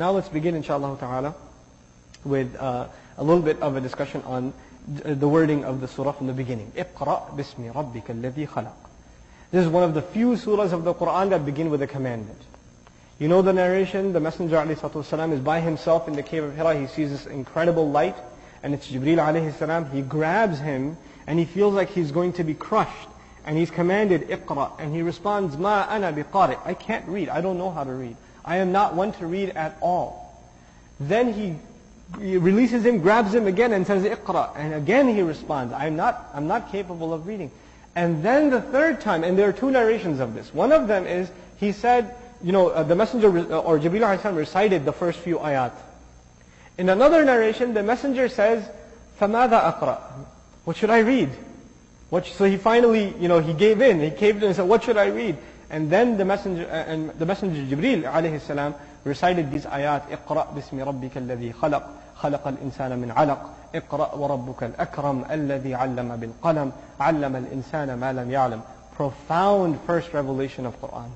Now let's begin inshallah ta'ala with uh, a little bit of a discussion on the wording of the surah from the beginning. اقرأ باسم ربك الذي خلق. This is one of the few surahs of the Quran that begin with a commandment. You know the narration, the Messenger ﷺ is by himself in the cave of Hira. He sees this incredible light and it's Jibreel alayhi salam. He grabs him and he feels like he's going to be crushed. And he's commanded, اقرأ. And he responds, ما أنا بقارئ. I can't read. I don't know how to read. I am not one to read at all. Then he, he releases him, grabs him again and says, اقرأ. And again he responds, I'm not, I'm not capable of reading. And then the third time, and there are two narrations of this. One of them is, he said, you know, uh, the messenger uh, or Jibreel alayhi recited the first few ayat. In another narration, the messenger says, فَمَاذَا أَقْرَأ What should I read? What, so he finally, you know, he gave in. He caved in and said, what should I read? And then the messenger, uh, and the messenger Jibreel alayhi salam recited these ayat, اقرأ باسم ربك الذي خلق خلق الإنسان من علق اقرأ وربك الأكرم الذي علم بالقلم علم الإنسان ما لم يعلم Profound first revelation of Quran.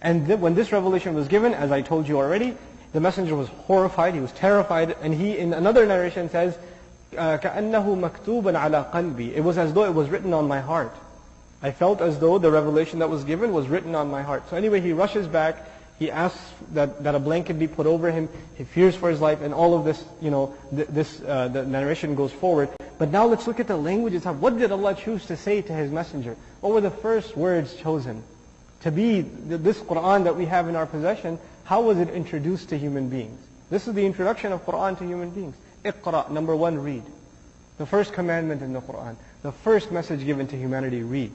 And th when this revelation was given, as I told you already, the messenger was horrified, he was terrified, and he, in another narration, says, كَأَنَّهُ مَكْتُوبًا عَلَى قَلْبِي It was as though it was written on my heart. I felt as though the revelation that was given was written on my heart. So anyway, he rushes back, he asks that, that a blanket be put over him, he fears for his life, and all of this, you know, th this, uh, the narration goes forward. But now let's look at the language itself. What did Allah choose to say to His messenger? What were the first words chosen? to be this Quran that we have in our possession, how was it introduced to human beings? This is the introduction of Quran to human beings. Iqra, number one, read. The first commandment in the Quran. The first message given to humanity, read.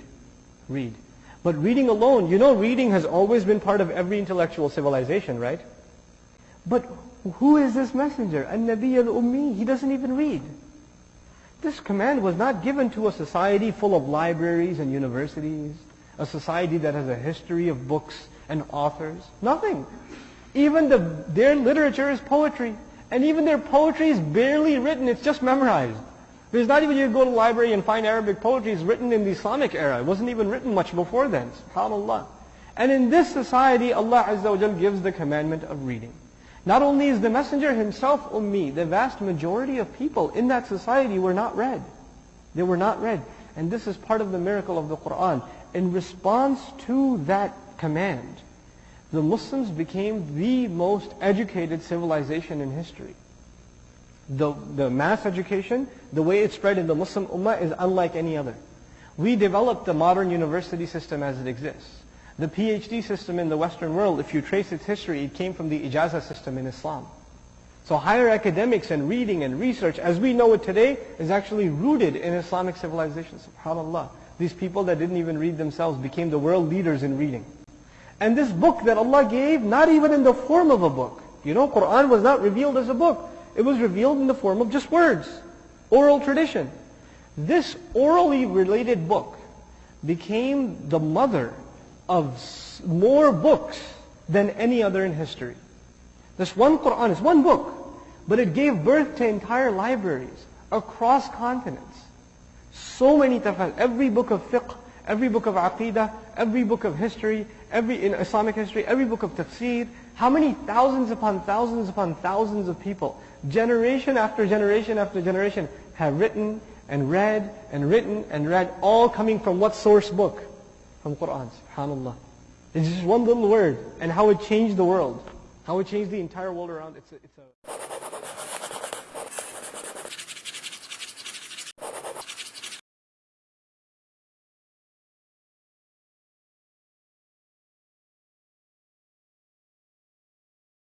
Read. But reading alone, you know reading has always been part of every intellectual civilization, right? But who is this messenger? An-Nabi al-Ummi. He doesn't even read. This command was not given to a society full of libraries and universities a society that has a history of books and authors? Nothing. Even the, their literature is poetry. And even their poetry is barely written, it's just memorized. There's not even, you go to the library and find Arabic poetry, it's written in the Islamic era. It wasn't even written much before then, subhanAllah. And in this society, Allah Azza wa gives the commandment of reading. Not only is the messenger himself ummi, the vast majority of people in that society were not read. They were not read. And this is part of the miracle of the Quran in response to that command, the Muslims became the most educated civilization in history. The, the mass education, the way it spread in the Muslim Ummah is unlike any other. We developed the modern university system as it exists. The PhD system in the Western world, if you trace its history, it came from the Ijazah system in Islam. So higher academics and reading and research, as we know it today, is actually rooted in Islamic civilization, subhanAllah. These people that didn't even read themselves became the world leaders in reading. And this book that Allah gave, not even in the form of a book. You know, Quran was not revealed as a book. It was revealed in the form of just words, oral tradition. This orally related book became the mother of more books than any other in history. This one Quran is one book, but it gave birth to entire libraries across continents. So many tafsir, every book of fiqh, every book of aqidah, every book of history, every in Islamic history, every book of tafsir, how many thousands upon thousands upon thousands of people, generation after generation after generation, have written and read and written and read, all coming from what source book? From Quran, subhanAllah. It's just one little word, and how it changed the world. How it changed the entire world around. It's a, it's a